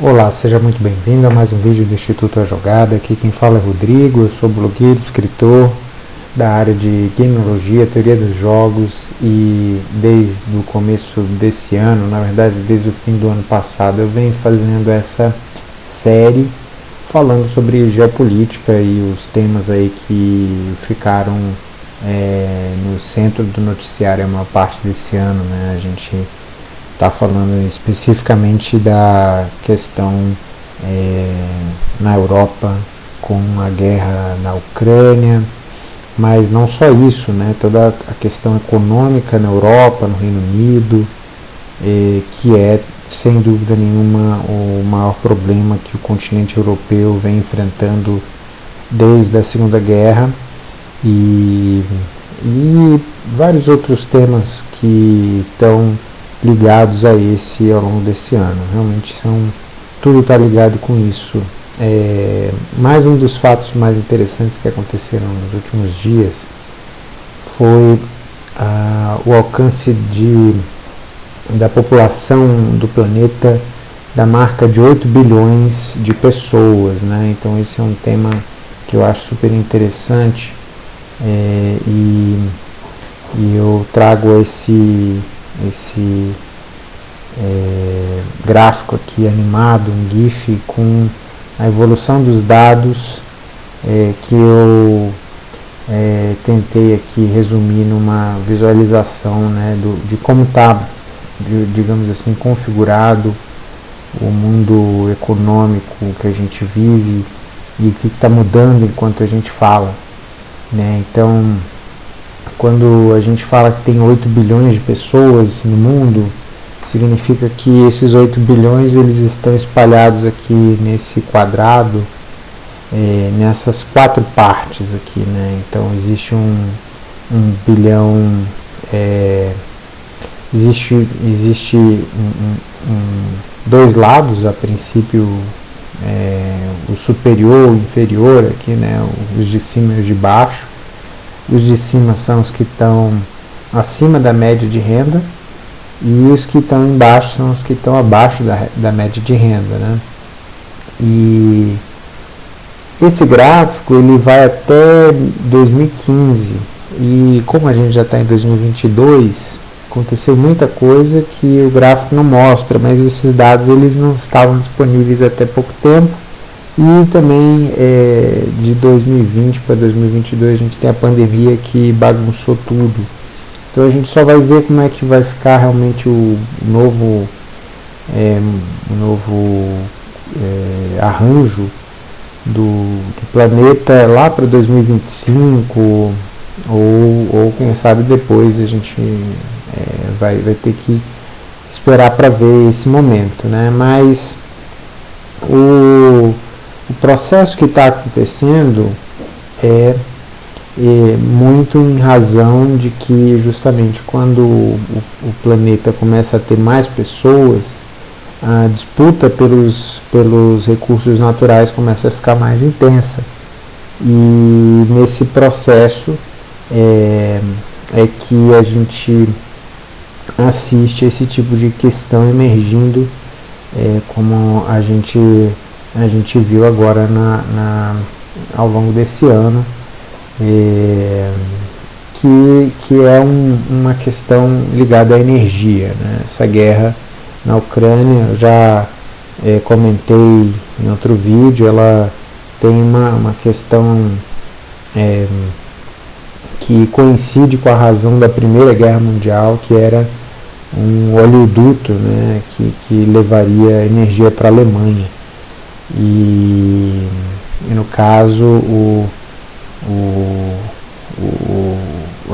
Olá, seja muito bem-vindo a mais um vídeo do Instituto A Jogada. Aqui quem fala é Rodrigo, eu sou blogueiro, escritor da área de gameologia, teoria dos jogos e desde o começo desse ano, na verdade desde o fim do ano passado, eu venho fazendo essa série falando sobre geopolítica e os temas aí que ficaram é, no centro do noticiário a maior parte desse ano, né? A gente está falando especificamente da questão é, na Europa com a guerra na Ucrânia, mas não só isso, né? Toda a questão econômica na Europa, no Reino Unido, é, que é sem dúvida nenhuma o maior problema que o continente europeu vem enfrentando desde a Segunda Guerra e, e vários outros temas que estão ligados a esse ao longo desse ano. Realmente são tudo está ligado com isso. É, mais um dos fatos mais interessantes que aconteceram nos últimos dias foi ah, o alcance de, da população do planeta da marca de 8 bilhões de pessoas. Né? Então esse é um tema que eu acho super interessante é, e, e eu trago esse, esse é, gráfico aqui animado, um GIF com a evolução dos dados é, que eu é, tentei aqui resumir numa visualização né, do, de como está, digamos assim, configurado o mundo econômico que a gente vive e o que está mudando enquanto a gente fala. Né? Então, quando a gente fala que tem 8 bilhões de pessoas no mundo, significa que esses 8 bilhões eles estão espalhados aqui nesse quadrado, é, nessas quatro partes aqui. Né? Então, existe um, um bilhão, é, existe, existe um, um, dois lados, a princípio é, o superior, o inferior aqui, né, os de cima e os de baixo. Os de cima são os que estão acima da média de renda e os que estão embaixo são os que estão abaixo da, da média de renda. Né? E esse gráfico ele vai até 2015 e como a gente já está em 2022 aconteceu muita coisa que o gráfico não mostra, mas esses dados eles não estavam disponíveis até pouco tempo. E também é, de 2020 para 2022 a gente tem a pandemia que bagunçou tudo. Então a gente só vai ver como é que vai ficar realmente o novo, é, novo é, arranjo do, do planeta lá para 2025 ou, ou quem sabe depois a gente é, vai, vai ter que esperar para ver esse momento, né? Mas o, o processo que está acontecendo é, é, muito em razão de que justamente quando o, o planeta começa a ter mais pessoas, a disputa pelos, pelos recursos naturais começa a ficar mais intensa. E nesse processo é, é que a gente assiste a esse tipo de questão emergindo, é, como a gente, a gente viu agora na, na ao longo desse ano, é, que, que é um, uma questão ligada à energia. Né? Essa guerra na Ucrânia, eu já é, comentei em outro vídeo, ela tem uma, uma questão é, que coincide com a razão da Primeira Guerra Mundial, que era um oleoduto né, que, que levaria energia para a Alemanha. E, e, no caso, o, o, o,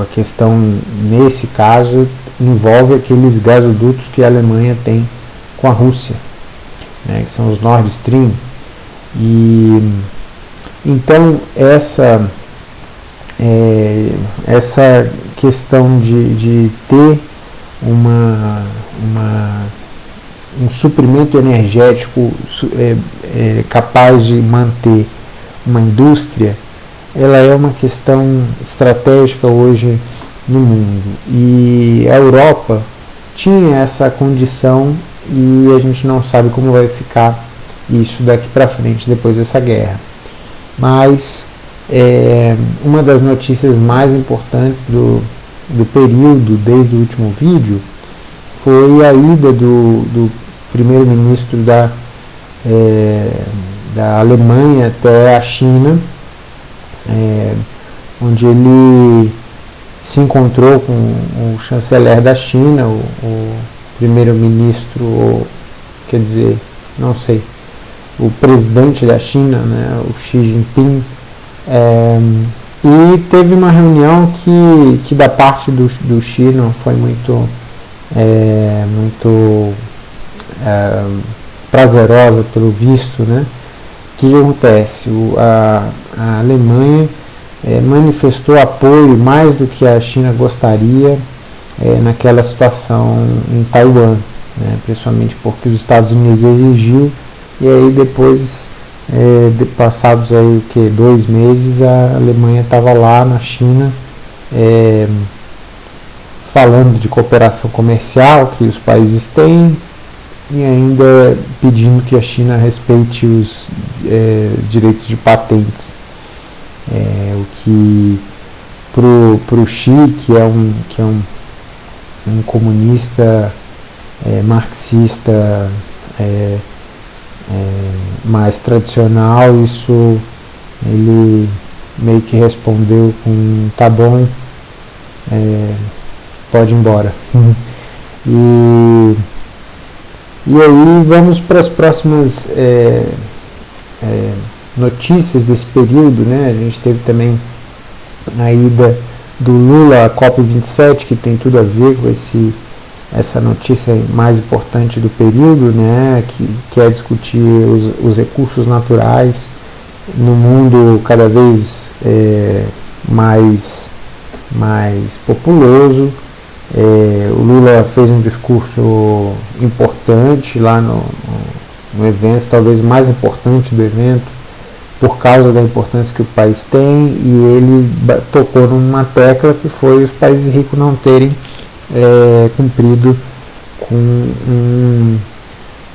a questão nesse caso envolve aqueles gasodutos que a Alemanha tem com a Rússia, né, que são os Nord Stream. E então essa é, essa questão de, de ter uma, uma, um suprimento energético é, é, capaz de manter uma indústria, ela é uma questão estratégica hoje no mundo. E a Europa tinha essa condição e a gente não sabe como vai ficar isso daqui para frente depois dessa guerra. Mas é, uma das notícias mais importantes do, do período desde o último vídeo foi a ida do, do primeiro-ministro da, é, da Alemanha até a China, é, onde ele se encontrou com o chanceler da China, o, o primeiro-ministro, quer dizer, não sei, o presidente da China, né, o Xi Jinping, é, e teve uma reunião que, que da parte do, do Xi não foi muito, é, muito é, prazerosa pelo visto, né? Que acontece? O, a, a Alemanha é, manifestou apoio mais do que a China gostaria é, naquela situação em Taiwan, né? principalmente porque os Estados Unidos exigiu e aí depois é, de passados aí o que dois meses a Alemanha estava lá na China é, falando de cooperação comercial que os países têm e ainda pedindo que a China respeite os é, direitos de patentes é, o que para o Xi que é um que é um, um comunista é, marxista é, é, mais tradicional, isso ele meio que respondeu com tá bom, é, pode ir embora. e, e aí vamos para as próximas é, é, notícias desse período, né? A gente teve também a ida do Lula à COP27, que tem tudo a ver com esse essa notícia mais importante do período, né, que, que é discutir os, os recursos naturais no mundo cada vez é, mais, mais populoso. É, o Lula fez um discurso importante lá no, no evento, talvez mais importante do evento, por causa da importância que o país tem, e ele tocou numa tecla que foi os países ricos não terem é, cumprido com um,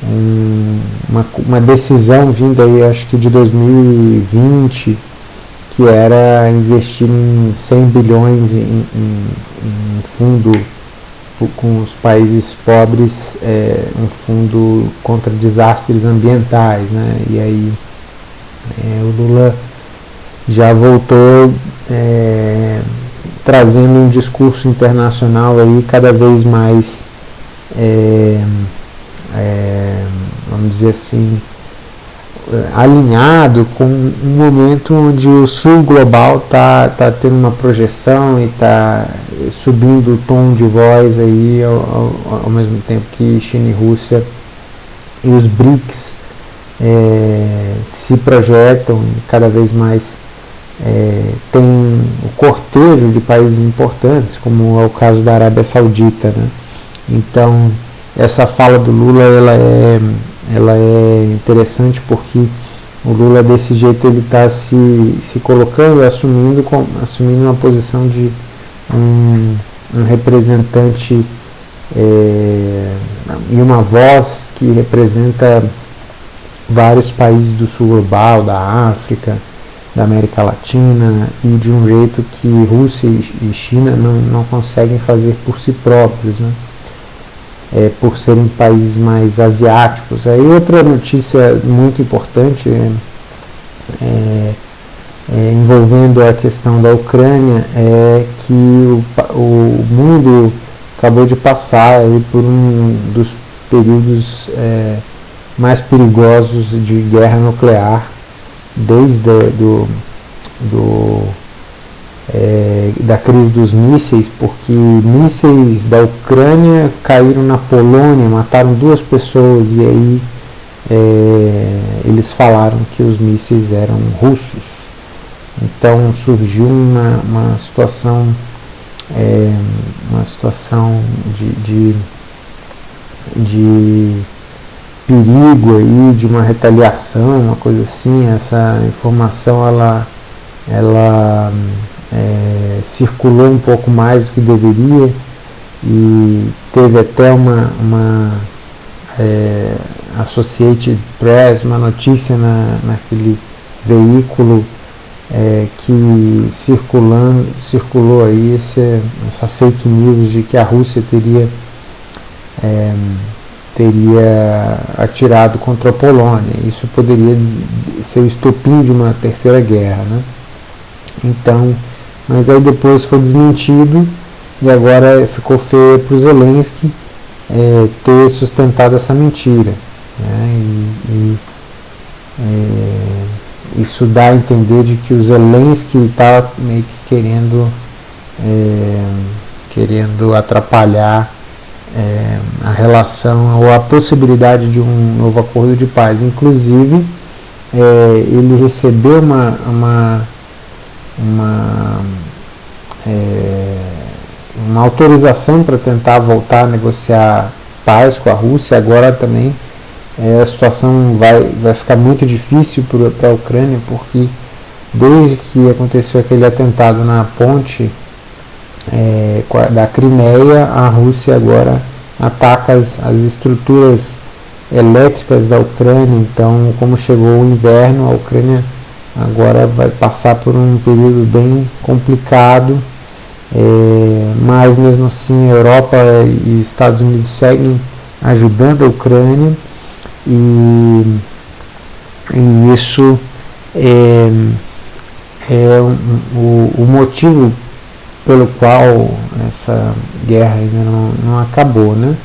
um, uma, uma, decisão vinda aí, acho que de 2020, que era investir em 100 bilhões em, em, em fundo com os países pobres, é, um fundo contra desastres ambientais, né? E aí é, o Lula já voltou é, trazendo um discurso internacional aí cada vez mais, é, é, vamos dizer assim, alinhado com um momento onde o sul global está tá tendo uma projeção e está subindo o tom de voz aí ao, ao, ao, mesmo tempo que China e Rússia e os BRICS é, se projetam cada vez mais é, tem o cortejo de países importantes, como é o caso da Arábia Saudita. Né? Então, essa fala do Lula ela é, ela é interessante porque o Lula desse jeito ele está se, se colocando, assumindo, assumindo uma posição de um, um representante é, e uma voz que representa vários países do sul global, da África, da América Latina e de um jeito que Rússia e China não, não conseguem fazer por si próprios, né? É, por serem países mais asiáticos. Aí outra notícia muito importante é, é, é, envolvendo a questão da Ucrânia é que o, o mundo acabou de passar aí por um dos períodos é, mais perigosos de guerra nuclear desde do, do da crise dos mísseis, porque mísseis da Ucrânia caíram na Polônia, mataram duas pessoas e aí é, eles falaram que os mísseis eram russos. Então surgiu uma, uma situação é, uma situação de, de, de perigo aí de uma retaliação, uma coisa assim, essa informação ela, ela é, circulou um pouco mais do que deveria e teve até uma, uma, é, Associated Press, uma notícia na, naquele veículo é, que circulando, circulou aí esse, essa fake news de que a Rússia teria, é, teria atirado contra a Polônia. Isso poderia ser o estopim de uma terceira guerra. Né? Então, mas aí depois foi desmentido e agora ficou feio para o Zelensky é, ter sustentado essa mentira. Né? E, e é, isso dá a entender de que o Zelensky está meio que querendo, é, querendo atrapalhar é, a relação ou a possibilidade de um novo acordo de paz. Inclusive, é, ele recebeu uma, uma, uma é, uma autorização para tentar voltar a negociar paz com a Rússia, agora também é, a situação vai, vai ficar muito difícil para a Ucrânia, porque desde que aconteceu aquele atentado na ponte é, da Crimeia, a Rússia agora ataca as, as estruturas elétricas da Ucrânia, então como chegou o inverno, a Ucrânia agora vai passar por um período bem complicado é, mas mesmo assim a Europa e Estados Unidos seguem ajudando a Ucrânia e, e isso é, é o, o, motivo pelo qual essa guerra ainda não, não acabou, né?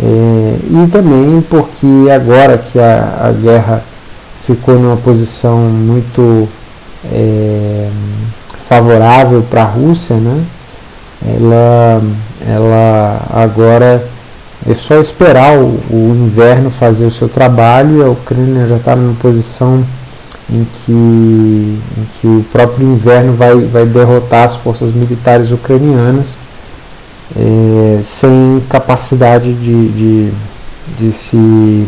É, e também porque agora que a, a guerra ficou numa posição muito é, favorável para a Rússia, né? ela, ela agora é só esperar o, o, inverno fazer o seu trabalho e a Ucrânia já está numa posição em que, em que o próprio inverno vai, vai derrotar as forças militares ucranianas é, sem capacidade de, de, de se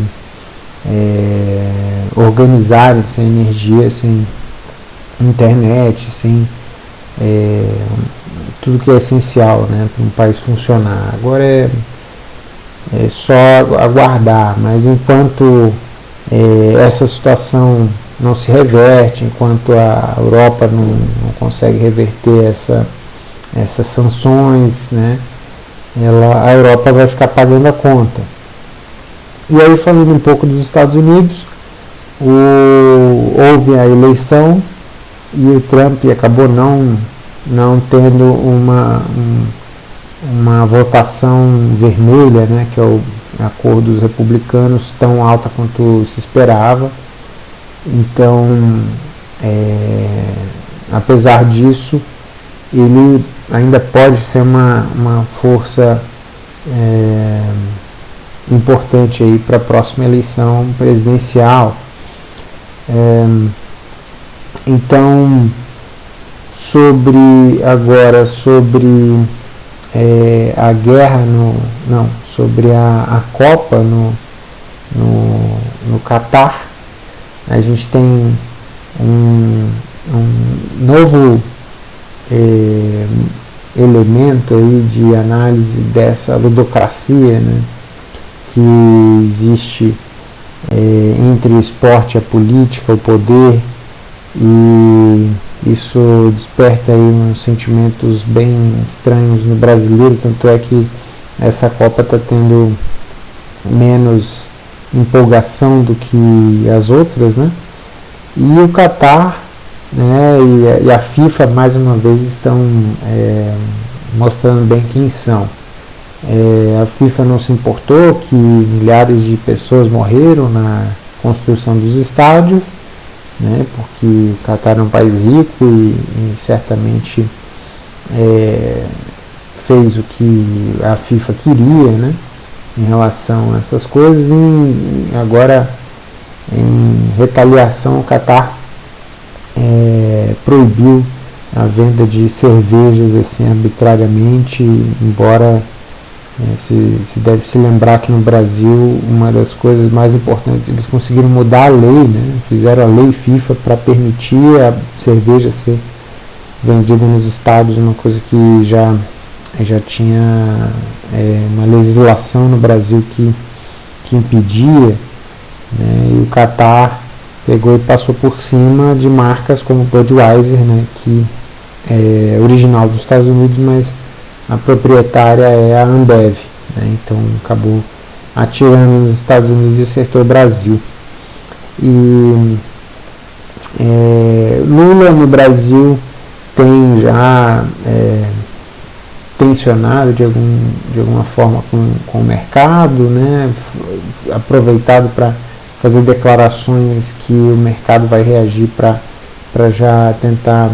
é, organizarem, sem energia, sem internet, sem é, tudo que é essencial né, para um país funcionar. Agora é, é só aguardar, mas enquanto é, essa situação não se reverte, enquanto a Europa não, não consegue reverter essa, essas sanções, né, ela, a Europa vai ficar pagando a conta. E aí falando um pouco dos Estados Unidos, o, houve a eleição e o Trump acabou não, não tendo uma, um, uma votação vermelha, né, que é o, a cor dos republicanos, tão alta quanto se esperava. Então, é, apesar disso, ele ainda pode ser uma, uma força é, importante aí para a próxima eleição presidencial. É, então, sobre agora sobre é, a guerra no não sobre a, a Copa no no, no Catar a gente tem um, um novo é, elemento aí de análise dessa ludocracia né, que existe é, entre o esporte, a política, o poder e isso desperta aí uns sentimentos bem estranhos no brasileiro, tanto é que essa Copa está tendo menos empolgação do que as outras, né? E o Qatar né, e, a, e a FIFA mais uma vez estão é, mostrando bem quem são. É, a FIFA não se importou que milhares de pessoas morreram na construção dos estádios, né, porque o Catar é um país rico e, e certamente é, fez o que a FIFA queria né, em relação a essas coisas. E agora em retaliação o Catar é, proibiu a venda de cervejas assim arbitrariamente, embora se, se, deve se lembrar que no Brasil uma das coisas mais importantes, eles conseguiram mudar a lei, né? fizeram a lei FIFA para permitir a cerveja ser vendida nos estados, uma coisa que já, já tinha é, uma legislação no Brasil que, que impedia. Né? E o Qatar pegou e passou por cima de marcas como Budweiser, né? que é original dos Estados Unidos, mas a proprietária é a Ambev. Né? Então acabou atirando nos Estados Unidos e acertou o Brasil. E é, Lula no Brasil tem já é, tensionado de, algum, de alguma forma com, com o mercado, né, aproveitado para fazer declarações que o mercado vai reagir para já tentar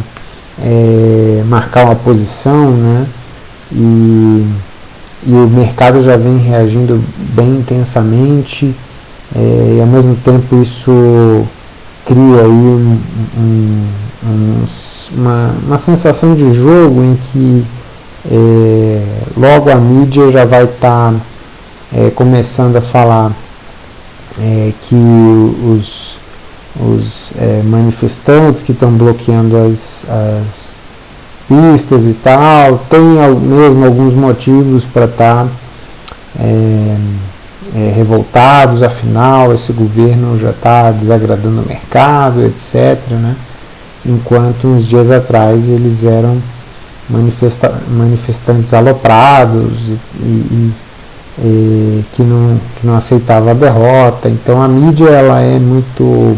é, marcar uma posição, né, e, e o mercado já vem reagindo bem intensamente, é, e ao mesmo tempo isso cria aí um, um, um, uma, uma sensação de jogo em que é, logo a mídia já vai estar tá, é, começando a falar que os, os manifestantes que estão bloqueando as, as, pistas e tal, tem mesmo alguns motivos para estar tá, é, é, revoltados, afinal esse governo já está desagradando o mercado, etc. Né? Enquanto uns dias atrás eles eram manifesta manifestantes aloprados e, e, e, que, não, que não aceitava a derrota. Então a mídia ela é muito,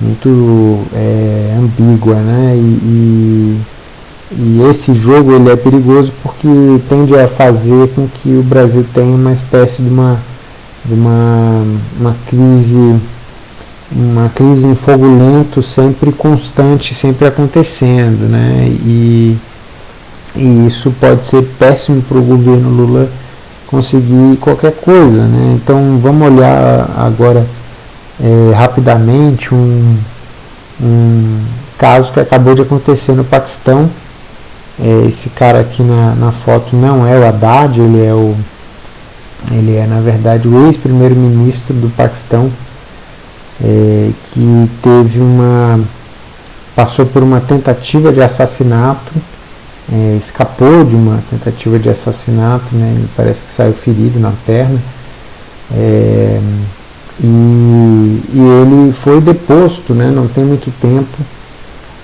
muito é, ambígua, né? E, e, esse jogo ele é perigoso porque tende a fazer com que o Brasil tenha uma espécie de uma, de uma, uma crise uma crise em fogo lento sempre constante, sempre acontecendo, né? E, e isso pode ser péssimo para o governo Lula conseguir qualquer coisa. Né? Então vamos olhar agora é, rapidamente um, um caso que acabou de acontecer no Paquistão. É, esse cara aqui na, na foto não é o Haddad, ele é o ele é na verdade o ex-primeiro-ministro do Paquistão é, que teve uma passou por uma tentativa de assassinato é, escapou de uma tentativa de assassinato, né, ele parece que saiu ferido na perna, é, e, e, ele foi deposto, né, não tem muito tempo,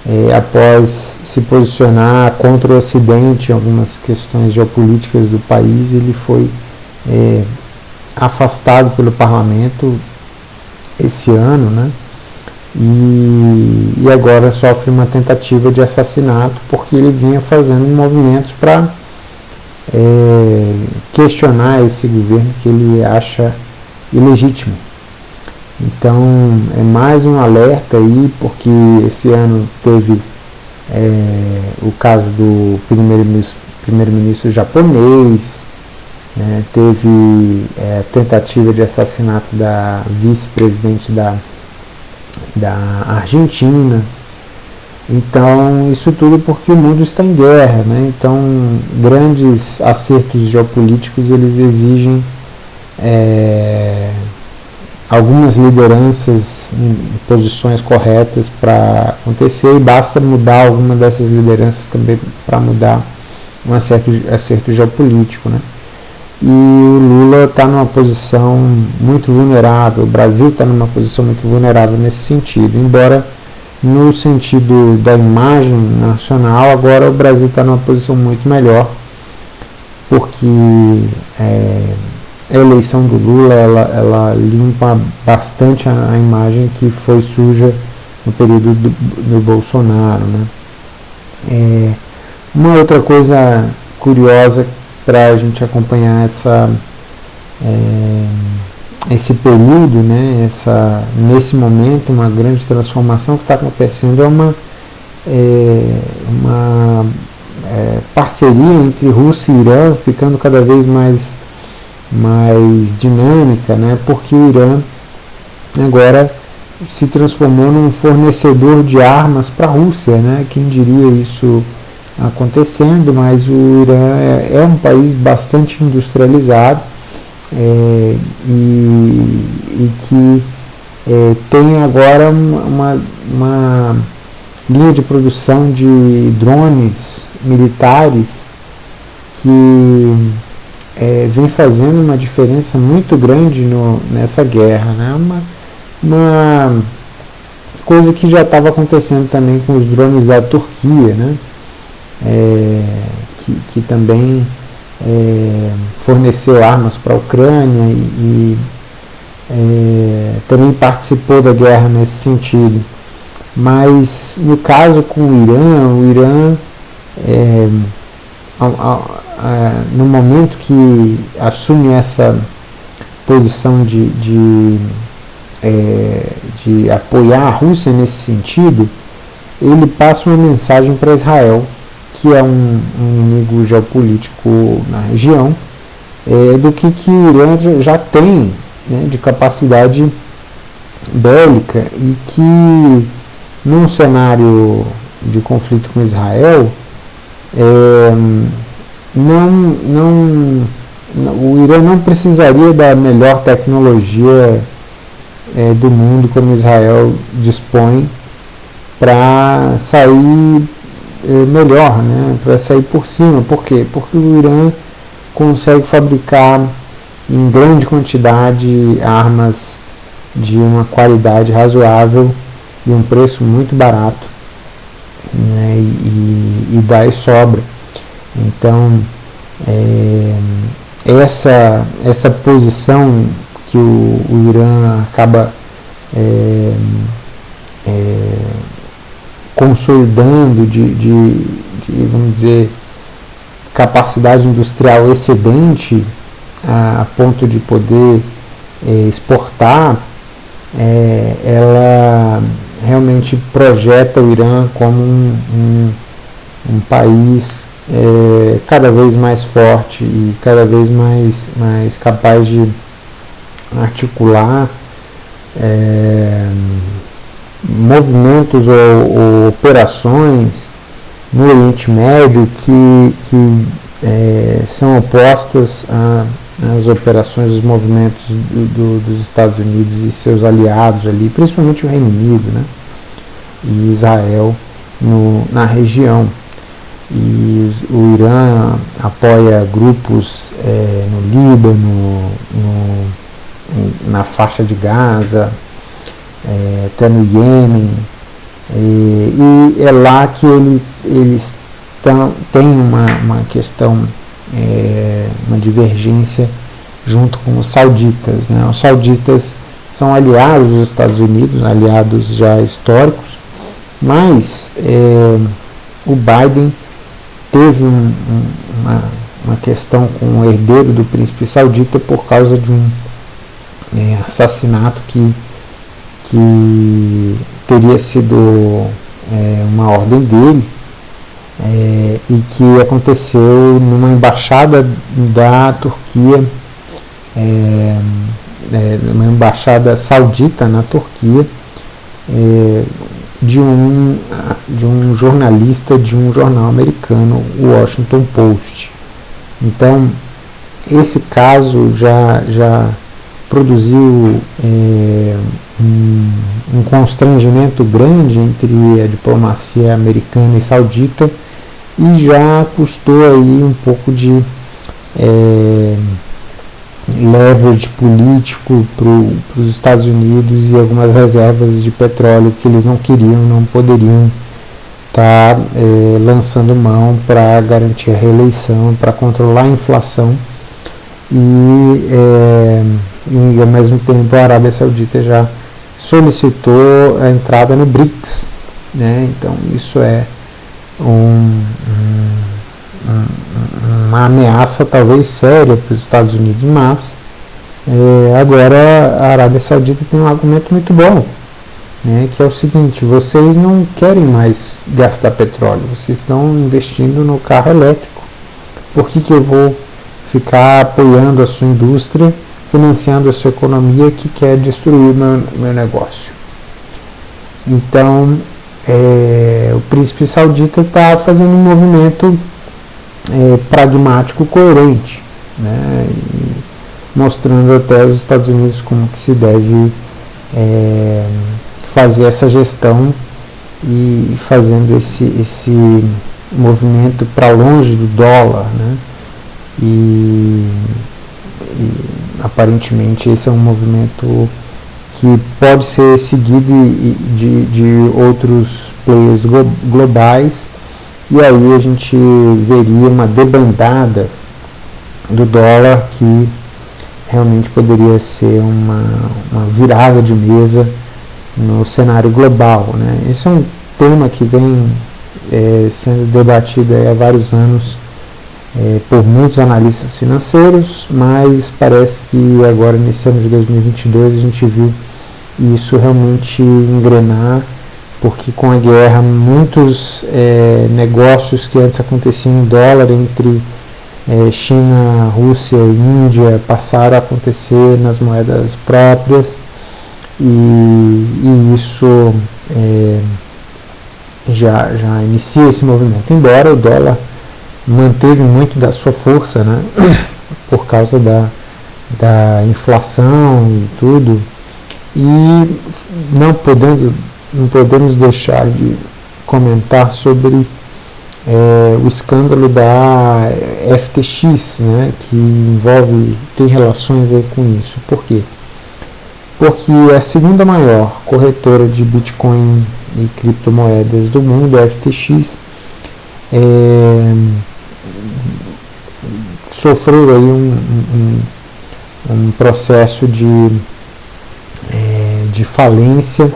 é, após se posicionar contra o Ocidente em algumas questões geopolíticas do país, ele foi é, afastado pelo parlamento esse ano, né, e, e agora sofre uma tentativa de assassinato porque ele vinha fazendo movimentos para é, questionar esse governo que ele acha ilegítimo. Então é mais um alerta aí, porque esse ano teve é, o caso do primeiro-ministro primeiro japonês, né, teve é, tentativa de assassinato da vice-presidente da da Argentina. Então, isso tudo porque o mundo está em guerra, né? Então, grandes acertos geopolíticos, eles exigem é, algumas lideranças em posições corretas para acontecer e basta mudar alguma dessas lideranças também para mudar um acerto, acerto geopolítico, né? e o Lula está numa posição muito vulnerável, o Brasil está numa posição muito vulnerável nesse sentido, embora no sentido da imagem nacional, agora o Brasil está numa posição muito melhor, porque é, a eleição do Lula ela, ela limpa bastante a, a, imagem que foi suja no período do, do Bolsonaro. Né? É, uma outra coisa curiosa para a gente acompanhar essa, é, esse período, né, essa, nesse momento, uma grande transformação que está acontecendo é uma, é, uma é, parceria entre Rússia e Irã ficando cada vez mais, mais dinâmica, né, porque o Irã agora se transformou num fornecedor de armas para a Rússia, né, quem diria isso acontecendo, mas o Irã é, é um país bastante industrializado é, e, e, que é, tem agora uma, uma linha de produção de drones militares que é, vem fazendo uma diferença muito grande no, nessa guerra. Né? Uma, uma coisa que já estava acontecendo também com os drones da Turquia, né? É, que, que, também é, forneceu armas para a Ucrânia e, e é, também participou da guerra nesse sentido. Mas no caso com o Irã, o Irã é, no momento que assume essa posição de, de, é, de apoiar a Rússia nesse sentido, ele passa uma mensagem para Israel, que é um, um, inimigo geopolítico na região, é, do que, que o Irã já tem né, de capacidade bélica e que num cenário de conflito com Israel, não, não, o Irã não precisaria da melhor tecnologia é, do mundo como Israel dispõe para sair é, melhor, né, para sair por cima. Por quê? Porque o Irã consegue fabricar em grande quantidade armas de uma qualidade razoável e um preço muito barato né, e, e dá e sobra. Então, é, essa, essa posição que o, o Irã acaba é, é, consolidando de, de, de, vamos dizer, capacidade industrial excedente a, a ponto de poder é, exportar, é, ela realmente projeta o Irã como um, um, um país é, cada vez mais forte e cada vez mais, mais capaz de articular é, movimentos ou, ou, operações no Oriente Médio que, que é, são opostas às operações dos movimentos do, do, dos Estados Unidos e seus aliados ali, principalmente o Reino Unido né, e Israel no, na região. E o Irã apoia grupos é, no Líbano, no, na faixa de Gaza, é, até no Iêmen, e, e é lá que ele, eles então, tem uma, uma questão, é, uma divergência junto com os sauditas. Né? Os sauditas são aliados dos Estados Unidos, aliados já históricos, mas é, o Biden teve um, um, uma, uma questão com o herdeiro do príncipe saudita por causa de um é, assassinato que, que teria sido é, uma ordem dele é, e que aconteceu numa embaixada da Turquia, é, é, uma embaixada saudita na Turquia, é, de, um, de um jornalista de um jornal americano, o Washington Post. Então, esse caso já, já produziu é, um, um constrangimento grande entre a diplomacia americana e saudita e já custou aí um pouco de é, leverage político para os Estados Unidos e algumas reservas de petróleo que eles não queriam, não poderiam estar tá, é, lançando mão para garantir a reeleição, para controlar a inflação e, é, e ao mesmo tempo a Arábia Saudita já solicitou a entrada no BRICS, né? então isso é um, um, uma ameaça talvez séria para os Estados Unidos, mas é, agora a Arábia Saudita tem um argumento muito bom, né, que é o seguinte, vocês não querem mais gastar petróleo, vocês estão investindo no carro elétrico, por que, que eu vou ficar apoiando a sua indústria, financiando a sua economia que quer destruir meu, meu negócio? Então, é, o príncipe saudita está fazendo um movimento é, pragmático coerente, né, mostrando até os Estados Unidos como que se deve é, fazer essa gestão e fazendo esse, esse movimento para longe do dólar, né, e, e aparentemente esse é um movimento que pode ser seguido de, de outros players globais e aí a gente veria uma debandada do dólar que realmente poderia ser uma, uma virada de mesa no cenário global. Né? Esse é um tema que vem é, sendo debatido há vários anos é, por muitos analistas financeiros, mas parece que agora nesse ano de 2022 a gente viu isso realmente engrenar, porque com a guerra muitos é, negócios que antes aconteciam em dólar entre é, China, Rússia e Índia passaram a acontecer nas moedas próprias e, e isso é, já, já inicia esse movimento, embora o dólar manteve muito da sua força, né, por causa da, da inflação e tudo, e não podendo, não podemos deixar de comentar sobre é, o escândalo da FTX, né, que envolve, tem relações aí com isso. Por quê? Porque a segunda maior corretora de Bitcoin e criptomoedas do mundo, a FTX, é, sofreu aí um, um, um processo de, é, de falência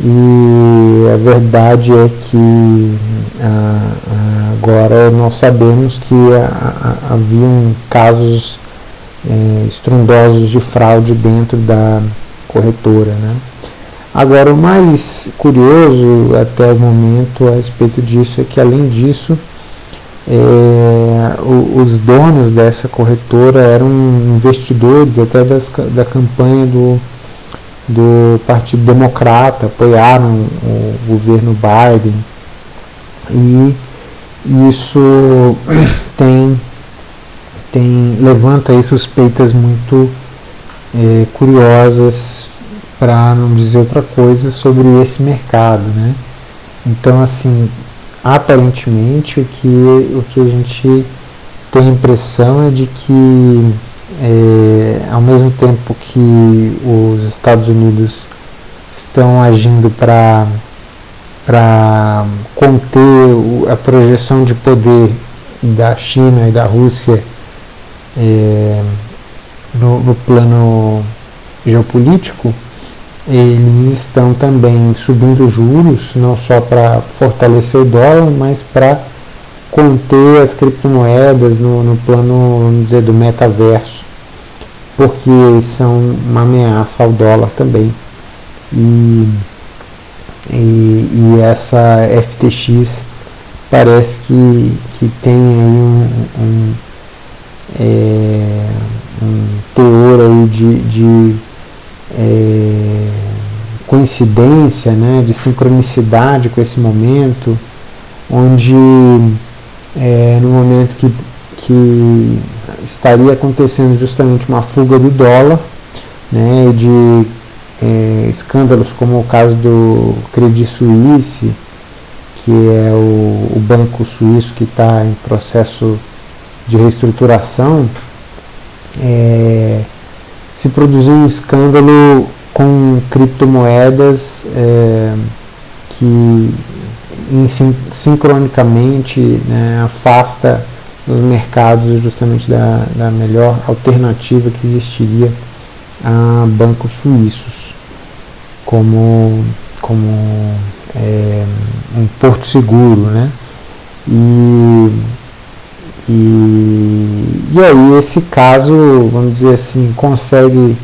e a verdade é que agora nós sabemos que haviam casos é, estrondosos de fraude dentro da corretora. Né? Agora, o mais curioso até o momento a respeito disso é que, além disso, é, os donos dessa corretora eram investidores até das, da campanha do, do Partido Democrata, apoiaram o governo Biden e isso tem, tem levanta aí suspeitas muito é, curiosas para não dizer outra coisa sobre esse mercado, né? Então, assim, aparentemente o que, o que a gente tem a impressão é de que, é, ao mesmo tempo que os Estados Unidos estão agindo para para conter a projeção de poder da China e da Rússia é, no, no plano geopolítico, eles estão também subindo juros, não só para fortalecer o dólar, mas para conter as criptomoedas no, no plano, vamos dizer, do metaverso, porque são uma ameaça ao dólar também. E, e, e essa FTX parece que, que tem aí um, um, é, um teor aí de, de é, coincidência, né, de sincronicidade com esse momento, onde é, no momento que, que estaria acontecendo justamente uma fuga do dólar, né, de é, escândalos como o caso do Credit Suisse, que é o, o banco suíço que está em processo de reestruturação, é, se produziu um escândalo com criptomoedas é, que in, sincronicamente né, afasta os mercados justamente da, da melhor alternativa que existiria a bancos suíços como, como é, um porto seguro, né? E e, e aí esse caso, vamos dizer assim, consegue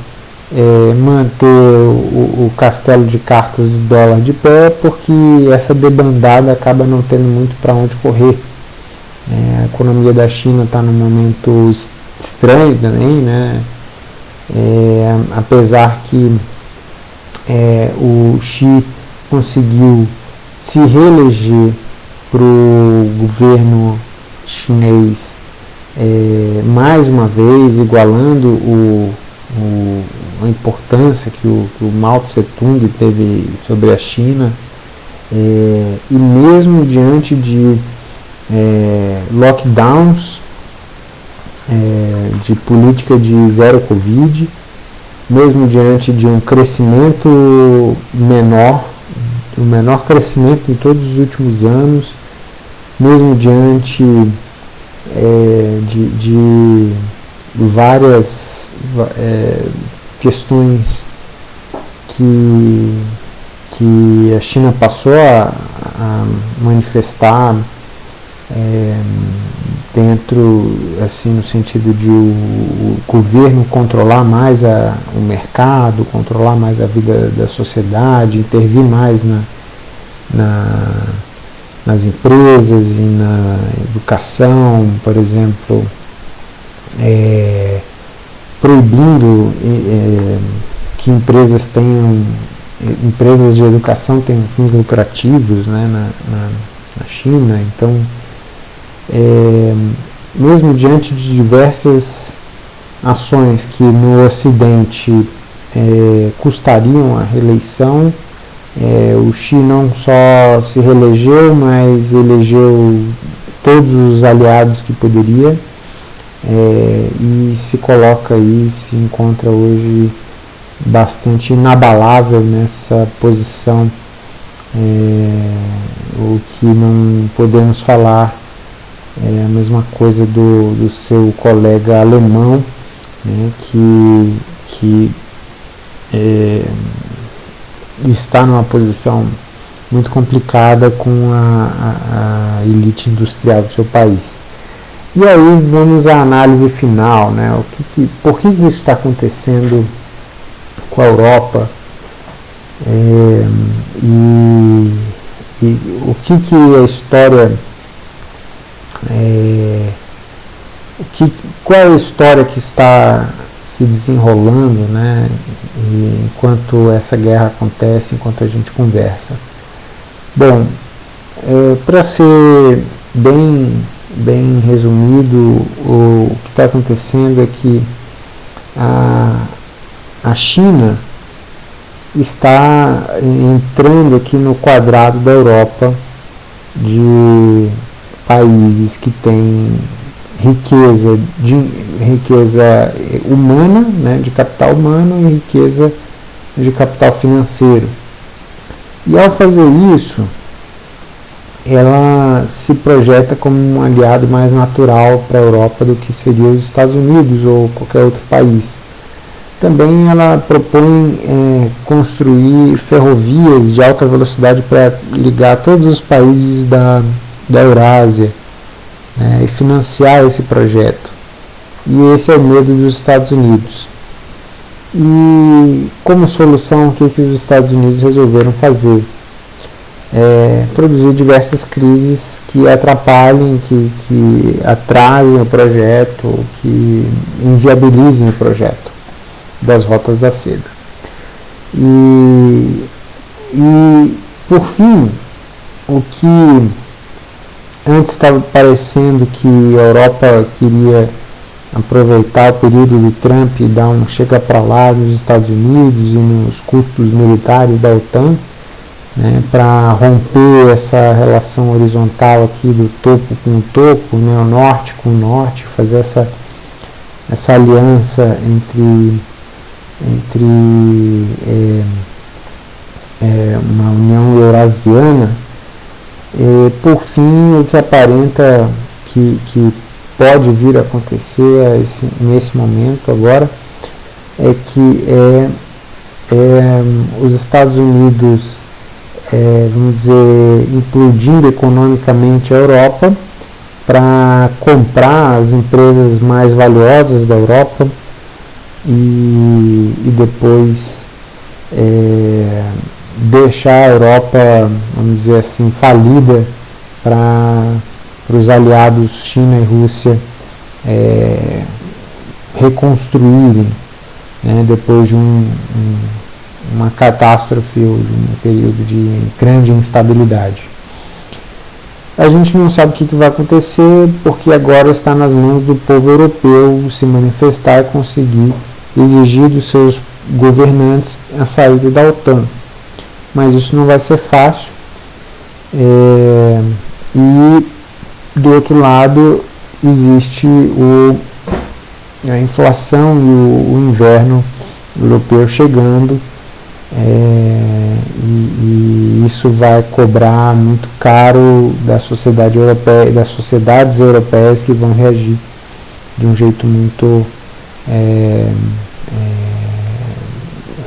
é, manter o, o, castelo de cartas do dólar de pé, porque essa debandada acaba não tendo muito para onde correr. É, a economia da China está num momento estranho também, né? É, apesar que é, o Xi conseguiu se reeleger para o governo chinês é, mais uma vez igualando o, o, a importância que o, que o Mao Tse Tung teve sobre a China é, e mesmo diante de é, lockdowns é, de política de zero Covid, mesmo diante de um crescimento menor, o menor crescimento em todos os últimos anos, mesmo diante é, de, de, várias é, questões que, que a China passou a, a manifestar é, dentro, assim, no sentido de o, governo controlar mais a, o mercado, controlar mais a vida da sociedade, intervir mais na, na, nas empresas e na educação, por exemplo, é, proibindo é, que empresas tenham empresas de educação tenham fins lucrativos né, na, na, na China, então é, mesmo diante de diversas ações que no Ocidente é, custariam a reeleição, é, o Xi não só se reelegeu, mas elegeu todos os aliados que poderia é, e se coloca aí, se encontra hoje bastante inabalável nessa posição, é, o que não podemos falar é a mesma coisa do, do seu colega alemão, né, que, que é, está numa posição muito complicada com a, a, a, elite industrial do seu país. E aí vamos à análise final, né, o que que, por que, que isso está acontecendo com a Europa é, e, e o que, que a história é, que, qual é a história que está se desenrolando né, enquanto essa guerra acontece, enquanto a gente conversa? Bom, é, para ser bem, bem resumido, o, o que está acontecendo é que a, a China está entrando aqui no quadrado da Europa de países que têm riqueza, de, riqueza humana, né, de capital humano e riqueza de capital financeiro. E ao fazer isso, ela se projeta como um aliado mais natural para a Europa do que seria os Estados Unidos ou qualquer outro país. Também ela propõe é, construir ferrovias de alta velocidade para ligar todos os países da da Eurásia né, e financiar esse projeto. E esse é o medo dos Estados Unidos. E como solução, o que, que os Estados Unidos resolveram fazer? É, produzir diversas crises que atrapalhem, que, que atrasem o projeto, que inviabilizem o projeto das rotas da seda. E, e por fim, o que Antes estava parecendo que a Europa queria aproveitar o período do Trump e dar um chega para lá nos Estados Unidos e nos custos militares da OTAN, né, para romper essa relação horizontal aqui do topo com o topo, né, o norte com o norte, fazer essa, essa aliança entre, entre é, é, uma União Eurasiana. E, por fim, o que aparenta que, que pode vir a acontecer esse, nesse momento agora é que é, é, os Estados Unidos, é, vamos dizer, implodindo economicamente a Europa para comprar as empresas mais valiosas da Europa e, e depois é, deixar a Europa, vamos dizer assim, falida para os aliados China e Rússia é, reconstruírem né, depois de um, um, uma catástrofe ou de um período de grande instabilidade. A gente não sabe o que, que vai acontecer porque agora está nas mãos do povo europeu se manifestar e conseguir exigir dos seus governantes a saída da OTAN mas isso não vai ser fácil. É, e do outro lado existe o, a inflação e o, o inverno europeu chegando é, e, e, isso vai cobrar muito caro da sociedade europeia, das sociedades europeias que vão reagir de um jeito muito é, é,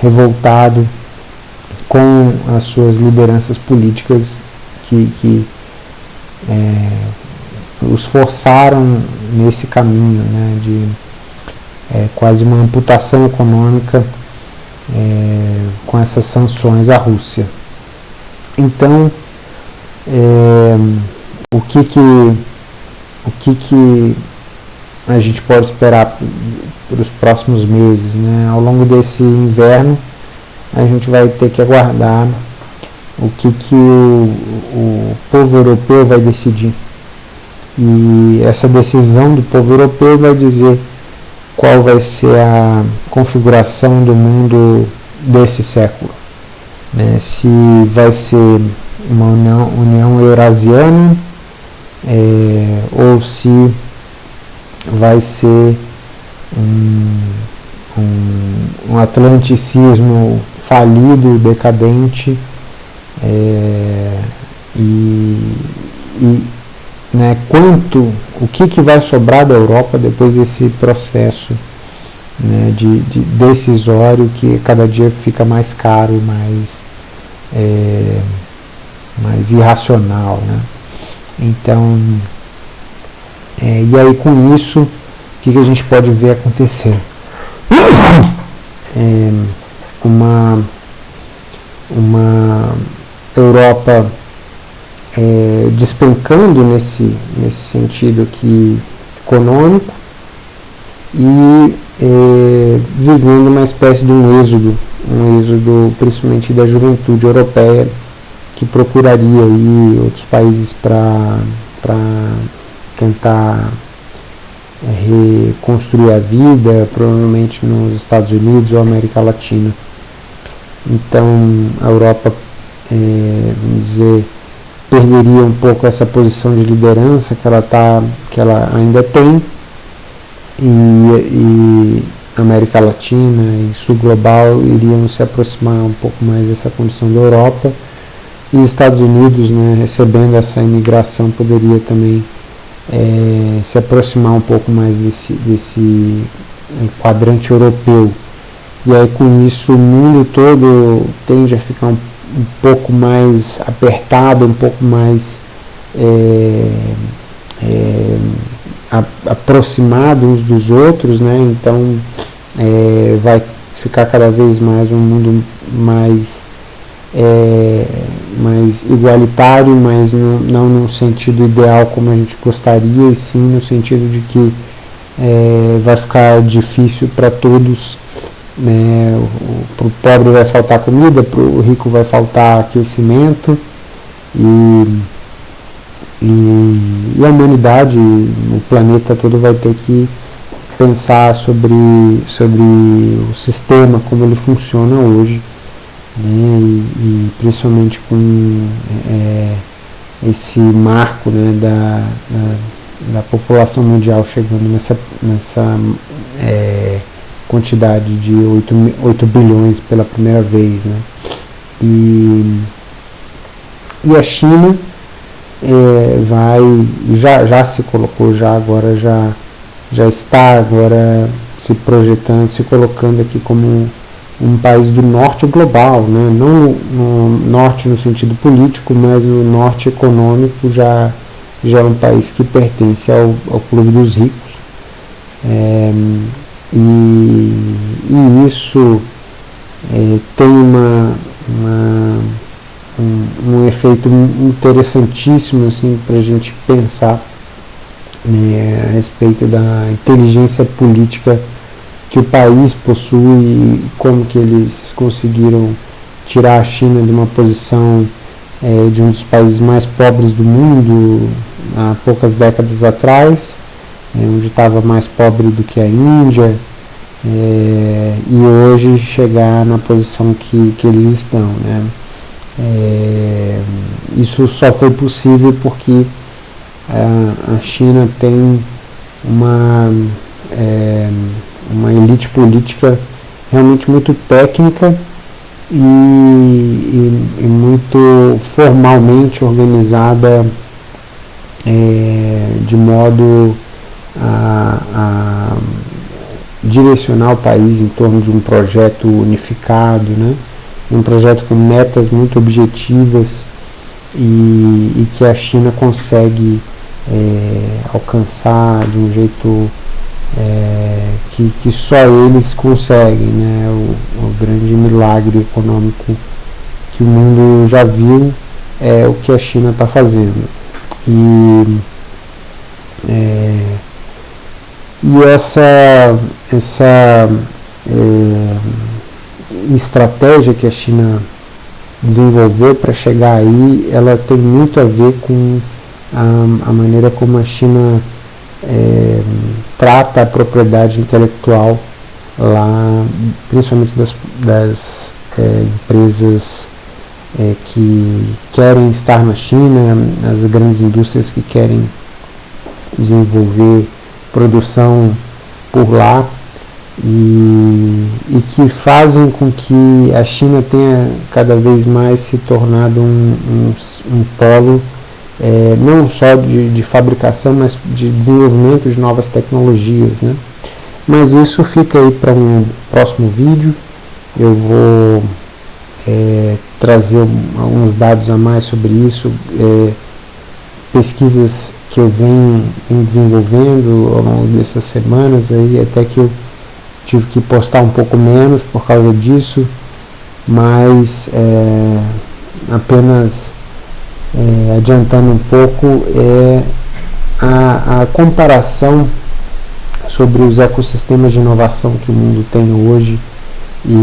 revoltado com as suas lideranças políticas que, que é, os forçaram nesse caminho né, de é, quase uma amputação econômica é, com essas sanções à Rússia. Então, é, o que que o que que a gente pode esperar para os próximos meses, né? Ao longo desse inverno, a gente vai ter que aguardar o que que o, o povo europeu vai decidir. E essa decisão do povo europeu vai dizer qual vai ser a configuração do mundo desse século. Né? Se vai ser uma união, união eurasiana é, ou se vai ser um, um, um atlanticismo falido, decadente é, e, e né, quanto, o que, que vai sobrar da Europa depois desse processo né, de, de, decisório que cada dia fica mais caro mais, é, mais irracional. Né? Então, é, e aí com isso, o que, que a gente pode ver acontecer? É, uma, uma Europa é, despencando nesse, nesse sentido aqui econômico e é, vivendo uma espécie de um êxodo, um êxodo principalmente da juventude europeia que procuraria aí outros países para tentar é, reconstruir a vida, provavelmente nos Estados Unidos ou América Latina. Então a Europa, é, vamos dizer, perderia um pouco essa posição de liderança que ela, tá, que ela ainda tem e, e América Latina e Sul Global iriam se aproximar um pouco mais dessa condição da Europa e Estados Unidos, né, recebendo essa imigração, poderia também é, se aproximar um pouco mais desse, desse é, quadrante europeu. E aí com isso o mundo todo tende a ficar um um pouco mais apertado, um pouco mais é, é, a, aproximado uns dos outros, né? então é, vai ficar cada vez mais um mundo mais, é, mais igualitário, mas no, não no sentido ideal como a gente gostaria, e sim no sentido de que é, vai ficar difícil para todos né, para o pobre vai faltar comida, para o rico vai faltar aquecimento e, e, e, a humanidade, o planeta todo vai ter que pensar sobre, sobre o sistema, como ele funciona hoje, né, e, e principalmente com é, esse marco né, da, da, da, população mundial chegando nessa, nessa é, quantidade de 8, 8 bilhões pela primeira vez. Né? E, e a China é, vai, já, já se colocou, já agora já, já está agora se projetando, se colocando aqui como um país do norte global, né? não no norte no sentido político, mas no norte econômico já, já é um país que pertence ao, ao clube dos ricos. É, e, e isso é, tem uma, uma um, um, efeito interessantíssimo assim, para a gente pensar né, a respeito da inteligência política que o país possui e como que eles conseguiram tirar a China de uma posição é, de um dos países mais pobres do mundo há poucas décadas atrás onde estava mais pobre do que a Índia, é, e hoje chegar na posição que, que eles estão. Né? É, isso só foi possível porque a, a China tem uma, é, uma elite política realmente muito técnica e, e, e muito formalmente organizada de modo a, a, direcionar o país em torno de um projeto unificado, né? um projeto com metas muito objetivas e, e que a China consegue é, alcançar de um jeito é, que, que só eles conseguem, né? O, o, grande milagre econômico que o mundo já viu é o que a China está fazendo. E, é, e essa, essa é, estratégia que a China desenvolveu para chegar aí, ela tem muito a ver com a, a maneira como a China é, trata a propriedade intelectual lá, principalmente das, das é, empresas é, que querem estar na China, as grandes indústrias que querem desenvolver produção por lá e, e que fazem com que a China tenha cada vez mais se tornado um, um, um polo é, não só de, de, fabricação, mas de desenvolvimento de novas tecnologias. Né? Mas isso fica aí para um próximo vídeo. Eu vou é, trazer alguns dados a mais sobre isso, é, pesquisas que eu venho, desenvolvendo ao longo dessas semanas, aí, até que eu tive que postar um pouco menos por causa disso, mas é, apenas é, adiantando um pouco, é a, a comparação sobre os ecossistemas de inovação que o mundo tem hoje e,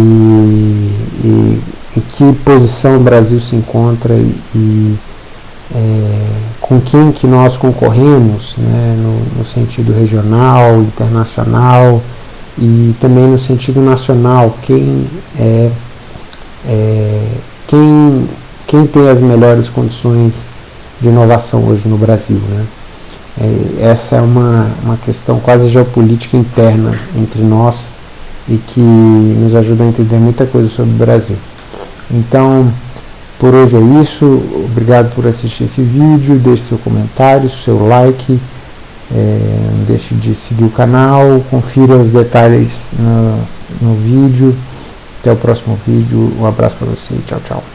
e em que posição o Brasil se encontra e, é, com quem que nós concorremos né, no, no, sentido regional, internacional e também no sentido nacional, quem é, é quem quem tem as melhores condições de inovação hoje no Brasil. Né? É, essa é uma, uma questão quase geopolítica interna entre nós e que nos ajuda a entender muita coisa sobre o Brasil. Então, por hoje é isso. Obrigado por assistir esse vídeo. Deixe seu comentário, seu like. É, não deixe de seguir o canal. Confira os detalhes no, no vídeo. Até o próximo vídeo. Um abraço para você. Tchau, tchau.